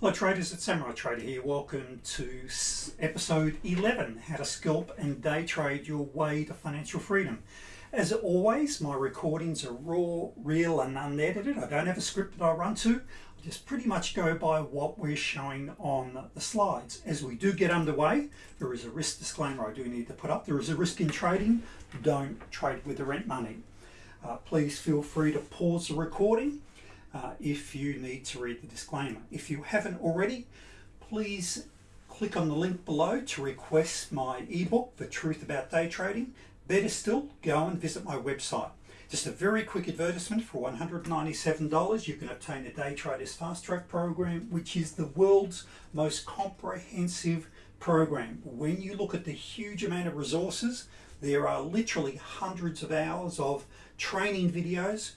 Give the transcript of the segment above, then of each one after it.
Hello traders, it's Samurai Trader here. Welcome to episode 11, How to Scalp and Day Trade Your Way to Financial Freedom. As always, my recordings are raw, real and unedited. I don't have a script that I run to. I just pretty much go by what we're showing on the slides. As we do get underway, there is a risk disclaimer I do need to put up. There is a risk in trading. Don't trade with the rent money. Uh, please feel free to pause the recording uh, if you need to read the disclaimer. If you haven't already, please click on the link below to request my ebook, The Truth About Day Trading. Better still, go and visit my website. Just a very quick advertisement for $197, you can obtain the Day Traders Fast Track program, which is the world's most comprehensive program. When you look at the huge amount of resources, there are literally hundreds of hours of training videos,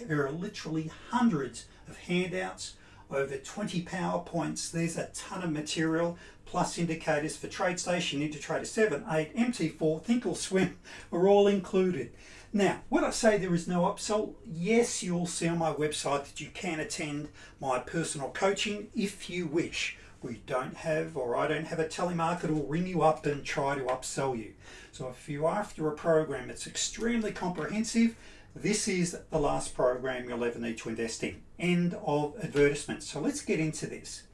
there are literally hundreds of handouts, over 20 PowerPoints. There's a ton of material, plus indicators for TradeStation, NinjaTrader 7, 8, MT4, Thinkorswim are all included. Now, when I say there is no upsell, yes, you'll see on my website that you can attend my personal coaching if you wish. We don't have, or I don't have a telemarketer will ring you up and try to upsell you. So if you're after a program that's extremely comprehensive, this is the last program you'll ever need to invest in. End of advertisement. So let's get into this.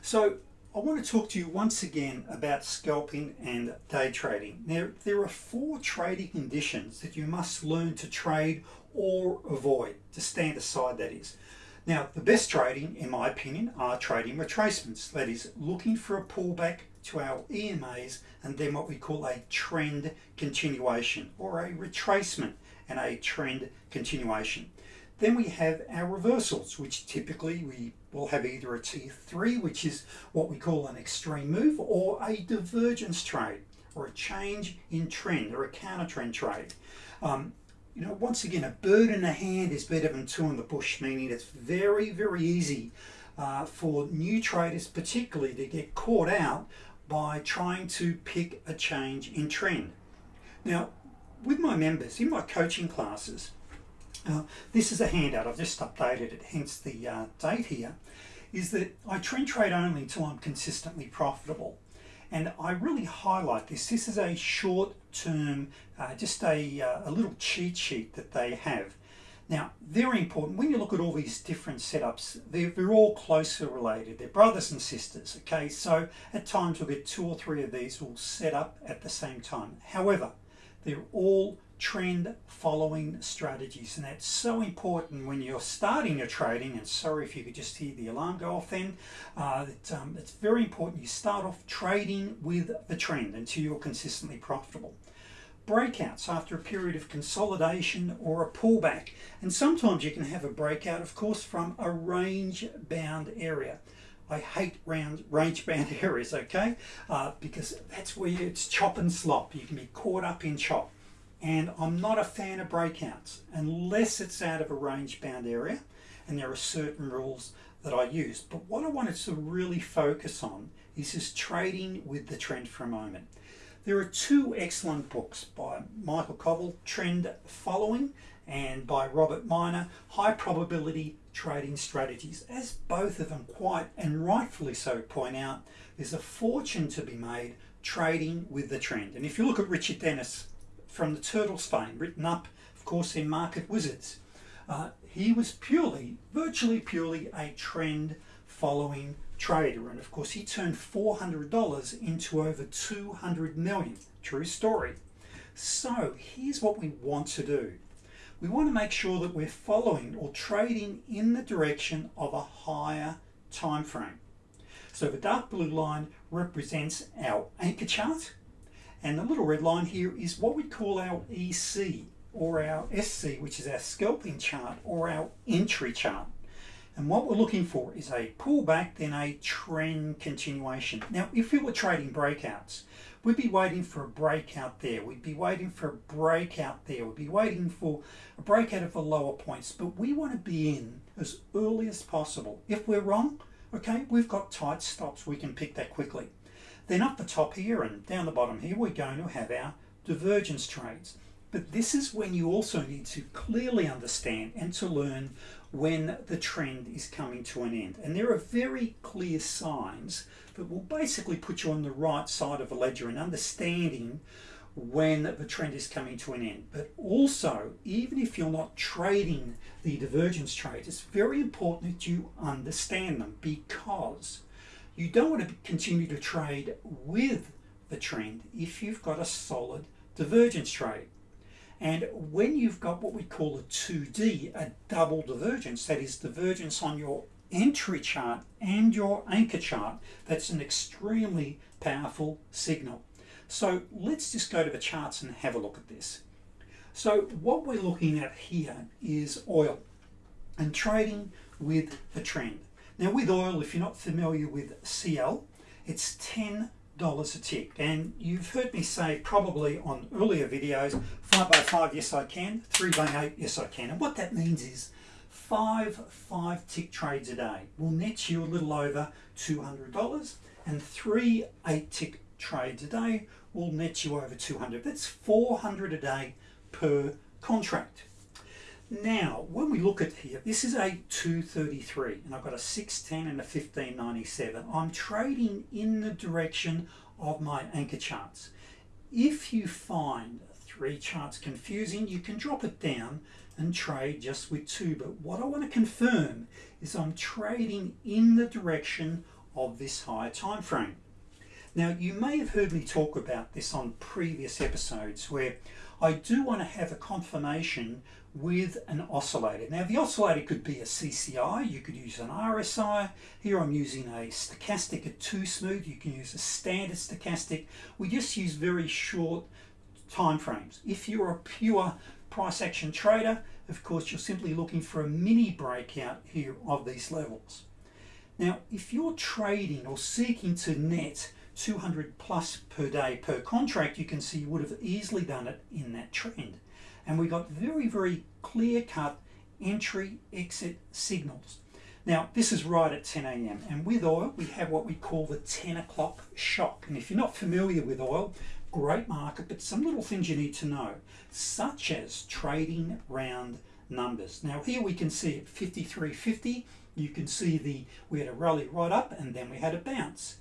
So I want to talk to you once again about scalping and day trading. Now, there are four trading conditions that you must learn to trade or avoid, to stand aside that is. Now, the best trading, in my opinion, are trading retracements. That is, looking for a pullback to our EMAs and then what we call a trend continuation or a retracement and a trend continuation. Then we have our reversals, which typically we will have either a T3, which is what we call an extreme move, or a divergence trade, or a change in trend, or a counter trend trade. Um, you know, once again, a bird in the hand is better than two in the bush, meaning it's very, very easy uh, for new traders particularly to get caught out by trying to pick a change in trend. Now, with my members in my coaching classes, uh, this is a handout, I've just updated it, hence the uh, date here, is that I trend trade only until I'm consistently profitable. And I really highlight this. This is a short term, uh, just a, uh, a little cheat sheet that they have. Now, very important, when you look at all these different setups, they're, they're all closely related. They're brothers and sisters, okay? So at times we'll get two or three of these all set up at the same time. However, they're all trend following strategies and that's so important when you're starting your trading and sorry if you could just hear the alarm go off then uh, that, um, it's very important you start off trading with the trend until you're consistently profitable. Breakouts after a period of consolidation or a pullback and sometimes you can have a breakout of course from a range bound area I hate round range bound areas, okay? Uh, because that's where it's chop and slop. You can be caught up in chop. And I'm not a fan of breakouts unless it's out of a range bound area and there are certain rules that I use. But what I wanted to really focus on is just trading with the trend for a moment. There are two excellent books by Michael Covel, Trend Following, and by Robert Miner, High Probability Trading Strategies. As both of them quite and rightfully so point out, there's a fortune to be made trading with the trend. And if you look at Richard Dennis from the Turtles fame, written up, of course, in Market Wizards, uh, he was purely, virtually purely a trend following trader. And of course, he turned $400 into over 200 million. True story. So here's what we want to do. We want to make sure that we're following or trading in the direction of a higher time frame. So the dark blue line represents our anchor chart and the little red line here is what we call our EC or our SC which is our scalping chart or our entry chart. And what we're looking for is a pullback, then a trend continuation. Now, if we were trading breakouts, we'd be waiting for a breakout there. We'd be waiting for a breakout there. We'd be waiting for a breakout of the lower points. But we want to be in as early as possible. If we're wrong, okay, we've got tight stops. We can pick that quickly. Then up the top here and down the bottom here, we're going to have our divergence trades. But this is when you also need to clearly understand and to learn when the trend is coming to an end. And there are very clear signs that will basically put you on the right side of a ledger and understanding when the trend is coming to an end. But also, even if you're not trading the divergence trades, it's very important that you understand them because you don't want to continue to trade with the trend if you've got a solid divergence trade. And when you've got what we call a 2D, a double divergence, that is divergence on your entry chart and your anchor chart, that's an extremely powerful signal. So let's just go to the charts and have a look at this. So what we're looking at here is oil and trading with the trend. Now with oil, if you're not familiar with CL, it's 10 dollars a tick. And you've heard me say probably on earlier videos 5 by 5 yes I can 3 by 8 yes I can. And what that means is five 5 tick trades a day will net you a little over $200 and three 8 tick trades a day will net you over 200 that's 400 a day per contract now, when we look at here, this is a 233 and I've got a 610 and a 1597. I'm trading in the direction of my anchor charts. If you find three charts confusing, you can drop it down and trade just with two. But what I want to confirm is I'm trading in the direction of this higher time frame. Now, you may have heard me talk about this on previous episodes where I do want to have a confirmation with an oscillator. Now the oscillator could be a CCI, you could use an RSI. Here I'm using a stochastic at 2 smooth, you can use a standard stochastic. We just use very short time frames. If you're a pure price action trader, of course you're simply looking for a mini breakout here of these levels. Now if you're trading or seeking to net 200 plus per day per contract, you can see you would have easily done it in that trend and we got very, very clear cut entry exit signals. Now, this is right at 10 a.m. and with oil, we have what we call the 10 o'clock shock. And if you're not familiar with oil, great market, but some little things you need to know, such as trading round numbers. Now here we can see at 53.50, you can see the, we had a rally right up and then we had a bounce.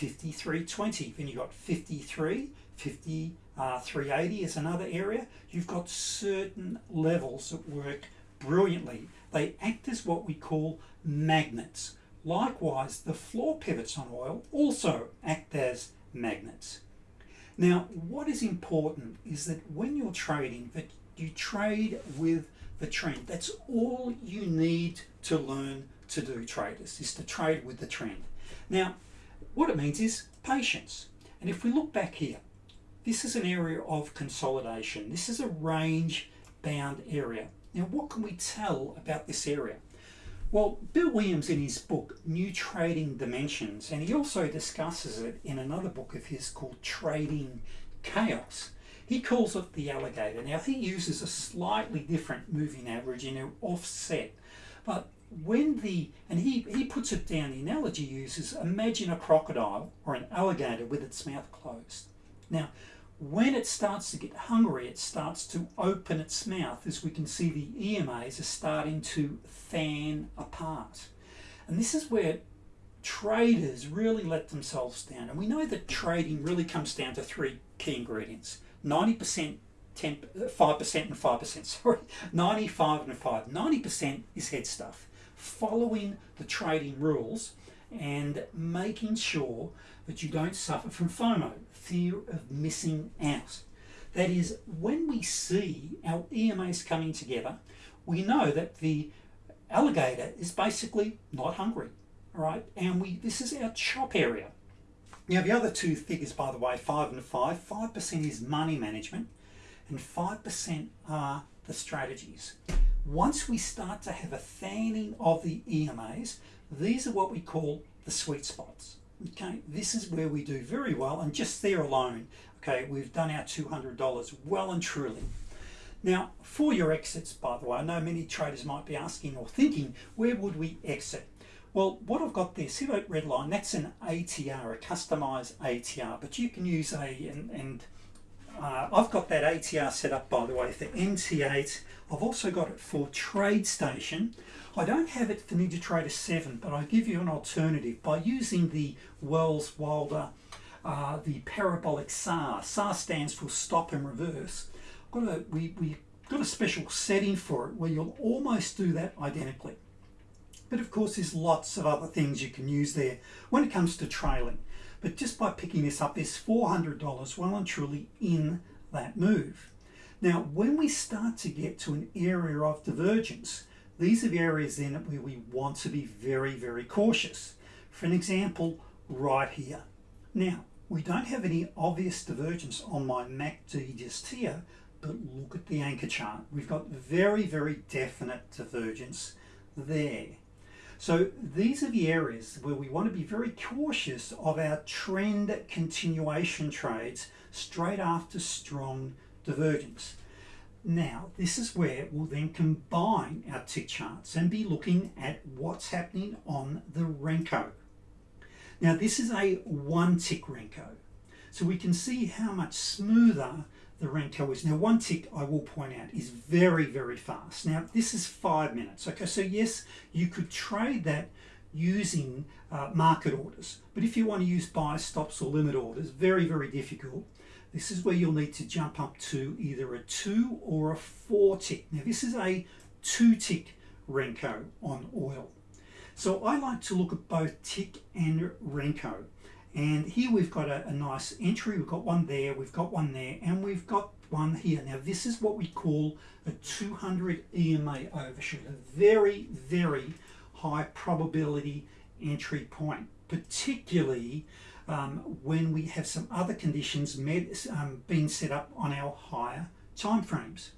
53.20, then you've got 53, 50, uh, 380 is another area. You've got certain levels that work brilliantly. They act as what we call magnets. Likewise, the floor pivots on oil also act as magnets. Now, what is important is that when you're trading, that you trade with the trend. That's all you need to learn to do, traders, is to trade with the trend. Now, what it means is patience. And if we look back here, this is an area of consolidation. This is a range bound area. Now what can we tell about this area? Well, Bill Williams in his book, New Trading Dimensions, and he also discusses it in another book of his called Trading Chaos, he calls it the alligator. Now he uses a slightly different moving average in an offset, but when the, and he, he puts it down, the analogy uses, imagine a crocodile or an alligator with its mouth closed. Now, when it starts to get hungry, it starts to open its mouth. As we can see, the EMAs are starting to fan apart. And this is where traders really let themselves down. And we know that trading really comes down to three key ingredients. 90%, 10, 5% and 5%, sorry, 95 and 5. 90% is head stuff. Following the trading rules and making sure that you don't suffer from FOMO, fear of missing out. That is, when we see our EMAs coming together, we know that the alligator is basically not hungry, right? And we this is our chop area. Now the other two figures, by the way, five and five, 5% is money management and 5% are the strategies. Once we start to have a fanning of the EMAs, these are what we call the sweet spots. Okay, this is where we do very well, and just there alone, okay, we've done our $200 well and truly. Now, for your exits, by the way, I know many traders might be asking or thinking, where would we exit? Well, what I've got there, that red line, that's an ATR, a customized ATR, but you can use a, and, and uh, I've got that ATR set up by the way for NT8. I've also got it for TradeStation. I don't have it for NinjaTrader 7, but I give you an alternative by using the Welles Wilder, uh, the parabolic SAR. SAR stands for stop and reverse. Got a, we, we got a special setting for it where you'll almost do that identically. But of course, there's lots of other things you can use there when it comes to trailing. But just by picking this up, there's $400 well and truly in that move. Now, when we start to get to an area of divergence, these are the areas then where we want to be very, very cautious. For an example, right here. Now, we don't have any obvious divergence on my MACD just here, but look at the anchor chart. We've got very, very definite divergence there. So these are the areas where we want to be very cautious of our trend continuation trades straight after strong divergence. Now, this is where we'll then combine our tick charts and be looking at what's happening on the Renko. Now, this is a one tick Renko. So we can see how much smoother the Renko is. Now one tick I will point out is very, very fast. Now this is five minutes. Okay, so yes, you could trade that using uh, market orders. But if you want to use buy stops or limit orders, very, very difficult. This is where you'll need to jump up to either a two or a four tick. Now this is a two tick Renko on oil. So I like to look at both tick and Renko. And here we've got a, a, nice entry, we've got one there, we've got one there, and we've got one here. Now this is what we call a 200 EMA overshoot, a very, very high probability entry point, particularly um, when we have some other conditions um, being set up on our higher time frames.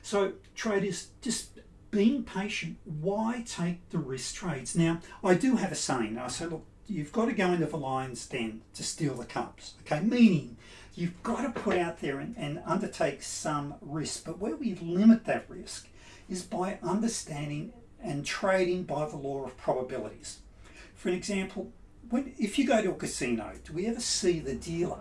So traders, just being patient, why take the risk trades? Now, I do have a saying, I say, look, you've got to go into the lion's den to steal the cubs. Okay, meaning you've got to put out there and, and undertake some risk. But where we limit that risk is by understanding and trading by the law of probabilities. For an example, when, if you go to a casino, do we ever see the dealer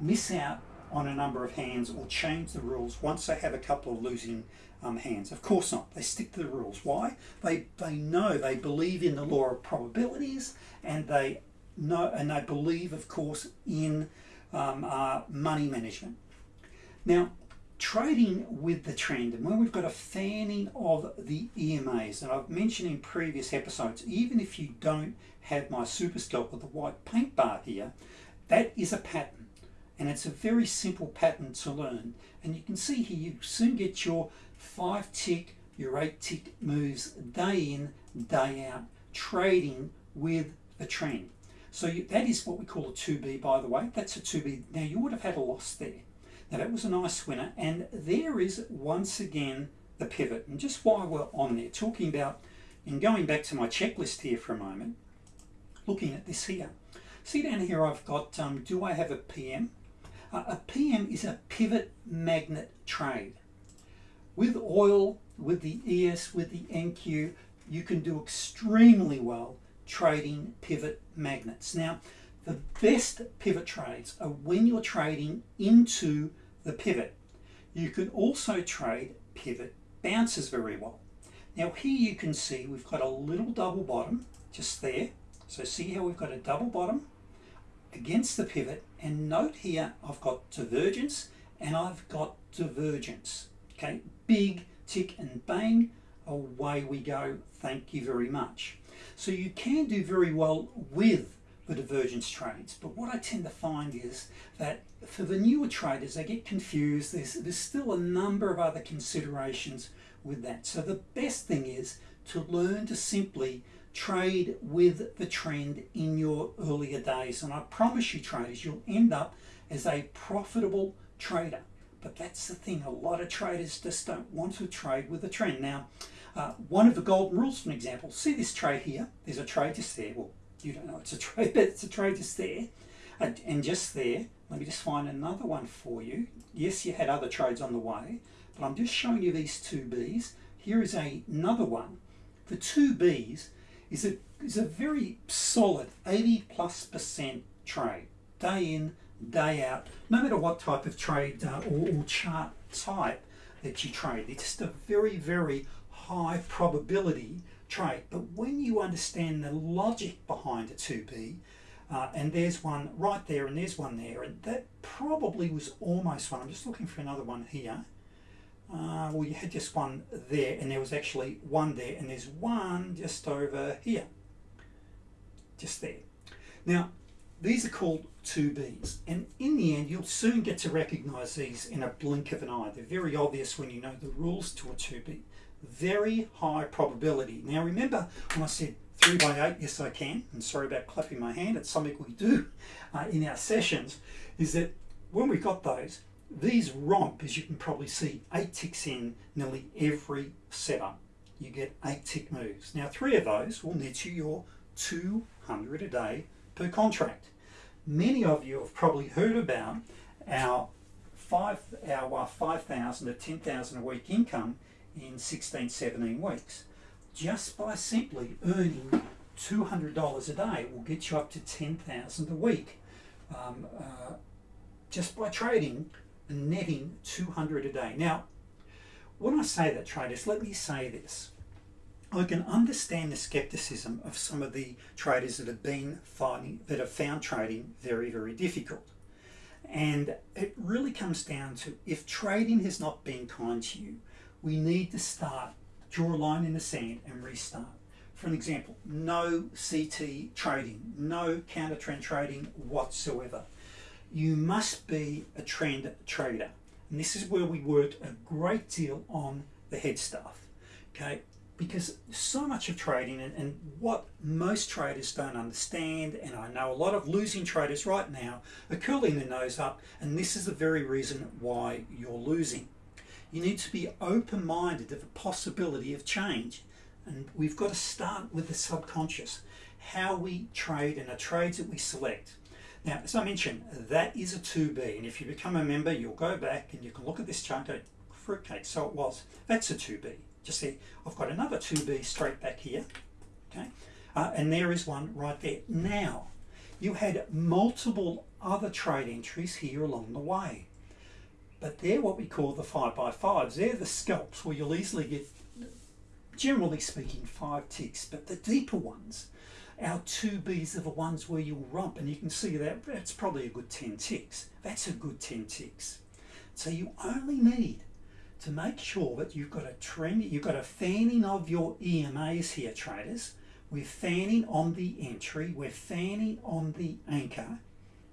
miss out on a number of hands or change the rules once they have a couple of losing um, hands. Of course not. They stick to the rules. Why? They they know they believe in the law of probabilities, and they know and they believe, of course, in um, uh, money management. Now, trading with the trend, and when we've got a fanning of the EMAs, and I've mentioned in previous episodes, even if you don't have my super scalper, the white paint bar here, that is a pattern. And it's a very simple pattern to learn. And you can see here, you soon get your five tick, your eight tick moves day in, day out, trading with the trend. So you, that is what we call a 2B, by the way. That's a 2B. Now, you would have had a loss there. Now, that was a nice winner. And there is, once again, the pivot. And just while we're on there, talking about, and going back to my checklist here for a moment, looking at this here. See down here, I've got, um, do I have a PM? A PM is a pivot magnet trade. With oil, with the ES, with the NQ, you can do extremely well trading pivot magnets. Now, the best pivot trades are when you're trading into the pivot. You can also trade pivot bounces very well. Now here you can see we've got a little double bottom just there. So see how we've got a double bottom against the pivot and note here I've got divergence and I've got divergence. Okay, big tick and bang, away we go. Thank you very much. So you can do very well with the divergence trades, but what I tend to find is that for the newer traders, they get confused. There's, there's still a number of other considerations with that. So the best thing is to learn to simply trade with the trend in your earlier days. And I promise you traders, you'll end up as a profitable trader. But that's the thing, a lot of traders just don't want to trade with the trend. Now, uh, one of the golden rules, for example, see this trade here, there's a trade just there. Well, you don't know it's a trade, but it's a trade just there. And, and just there, let me just find another one for you. Yes, you had other trades on the way, but I'm just showing you these two Bs. Here is a, another one. The two Bs is a, is a very solid 80 plus percent trade, day in, day out, no matter what type of trade uh, or, or chart type that you trade. It's just a very, very high probability trade. But when you understand the logic behind a 2B, uh, and there's one right there and there's one there, and that probably was almost one. I'm just looking for another one here. Uh, well, you had just one there, and there was actually one there, and there's one just over here. Just there. Now, these are called 2Bs, and in the end, you'll soon get to recognize these in a blink of an eye. They're very obvious when you know the rules to a 2B. Very high probability. Now, remember when I said 3 by 8, yes I can, and sorry about clapping my hand, it's something we do uh, in our sessions, is that when we got those, these romp, as you can probably see, 8 ticks in nearly every setup. You get 8 tick moves. Now, three of those will net you your 200 a day per contract. Many of you have probably heard about our five our 5,000 to 10,000 a week income in 16, 17 weeks. Just by simply earning $200 a day will get you up to 10,000 a week. Um, uh, just by trading netting 200 a day. Now, when I say that traders, let me say this. I can understand the skepticism of some of the traders that have been finding that have found trading very, very difficult. And it really comes down to if trading has not been kind to you, we need to start, draw a line in the sand and restart. For an example, no CT trading, no counter trend trading whatsoever. You must be a trend trader. And this is where we worked a great deal on the head stuff. Okay, because so much of trading and, and, what most traders don't understand, and I know a lot of losing traders right now are curling their nose up, and this is the very reason why you're losing. You need to be open minded of the possibility of change, and we've got to start with the subconscious how we trade and the trades that we select. Now, as I mentioned, that is a 2B, and if you become a member, you'll go back and you can look at this chart and go, fruitcake, so it was. That's a 2B just see I've got another 2B straight back here okay? Uh, and there is one right there. Now you had multiple other trade entries here along the way but they're what we call the 5 by 5s they're the scalps where you'll easily get generally speaking five ticks but the deeper ones our 2Bs are the ones where you'll romp and you can see that that's probably a good 10 ticks that's a good 10 ticks so you only need to make sure that you've got a trend, you've got a fanning of your EMAs here, traders. We're fanning on the entry, we're fanning on the anchor,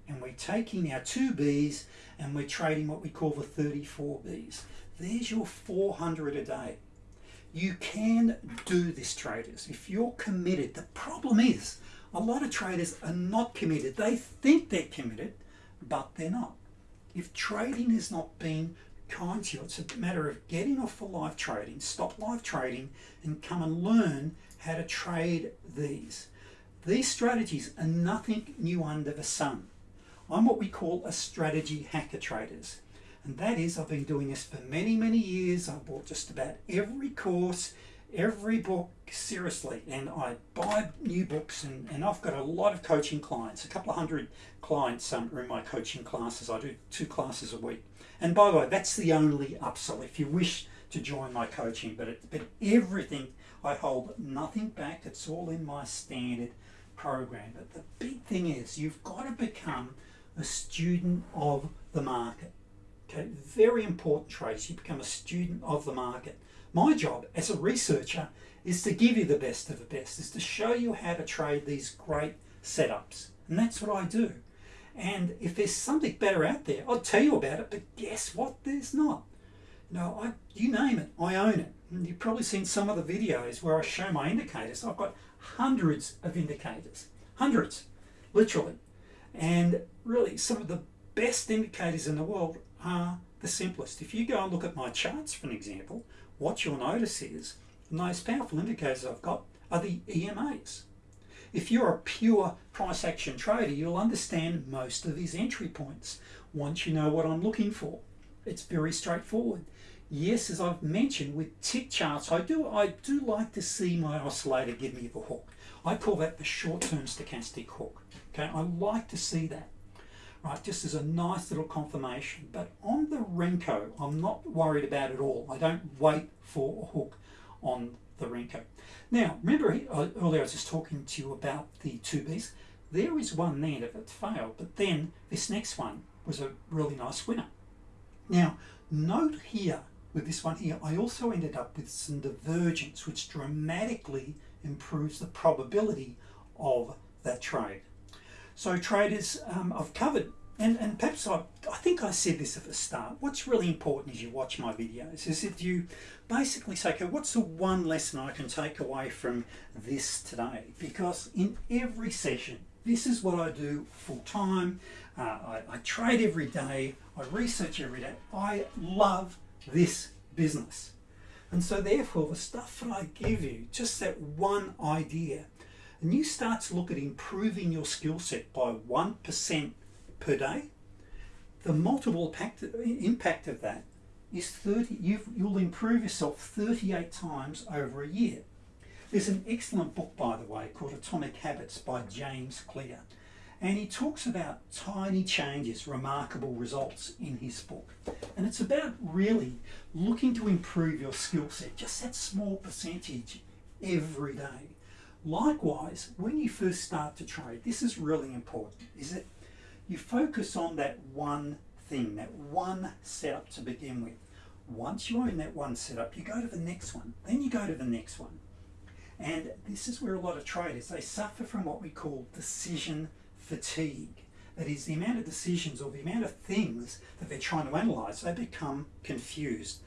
and we're taking our two Bs and we're trading what we call the 34 Bs. There's your 400 a day. You can do this, traders, if you're committed. The problem is, a lot of traders are not committed. They think they're committed, but they're not. If trading has not been kind to you. It's a matter of getting off the live trading, stop live trading, and come and learn how to trade these. These strategies are nothing new under the sun. I'm what we call a strategy hacker traders. And that is, I've been doing this for many, many years. I bought just about every course, every book seriously. And I buy new books, and, and I've got a lot of coaching clients, a couple of hundred clients um, are in my coaching classes. I do two classes a week. And by the way, that's the only upsell if you wish to join my coaching. But, it, but everything, I hold nothing back. It's all in my standard program. But the big thing is you've got to become a student of the market. Okay, very important traits. You become a student of the market. My job as a researcher is to give you the best of the best, is to show you how to trade these great setups. And that's what I do. And if there's something better out there, I'll tell you about it. But guess what? There's not. No, I, you name it, I own it. And you've probably seen some of the videos where I show my indicators. I've got hundreds of indicators, hundreds, literally. And really, some of the best indicators in the world are the simplest. If you go and look at my charts, for an example, what you'll notice is the most powerful indicators I've got are the EMAs. If you're a pure price action trader, you'll understand most of these entry points once you know what I'm looking for. It's very straightforward. Yes, as I've mentioned with tick charts, I do I do like to see my oscillator give me the hook. I call that the short-term stochastic hook. Okay, I like to see that. Right? Just as a nice little confirmation. But on the Renko, I'm not worried about it all. I don't wait for a hook on the Renko. Now, remember uh, earlier I was just talking to you about the 2Bs. There is one there that failed, but then this next one was a really nice winner. Now, note here with this one here, I also ended up with some divergence, which dramatically improves the probability of that trade. So traders, um, I've covered, and, and perhaps I, I think I said this at the start, what's really important as you watch my videos is if you basically say, okay, what's the one lesson I can take away from this today? Because in every session, this is what I do full time. Uh, I, I trade every day. I research every day. I love this business. And so therefore the stuff that I give you, just that one idea, and you start to look at improving your skill set by 1% per day, the multiple impact of that is 30, you will improve yourself 38 times over a year. There's an excellent book, by the way, called Atomic Habits by James Clear. And he talks about tiny changes, remarkable results in his book. And it's about really looking to improve your skill set, just that small percentage every day. Likewise, when you first start to trade, this is really important, is that you focus on that one thing, that one setup to begin with. Once you own that one setup, you go to the next one, then you go to the next one. And this is where a lot of traders, they suffer from what we call decision fatigue. That is the amount of decisions or the amount of things that they're trying to analyze, they become confused.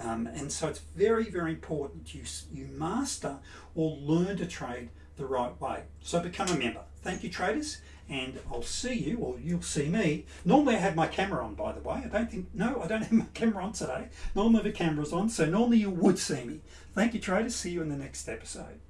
Um, and so it's very, very important you, you master or learn to trade the right way. So become a member. Thank you, traders, and I'll see you, or you'll see me. Normally I have my camera on, by the way. I don't think, no, I don't have my camera on today. Normally the camera's on, so normally you would see me. Thank you, traders. See you in the next episode.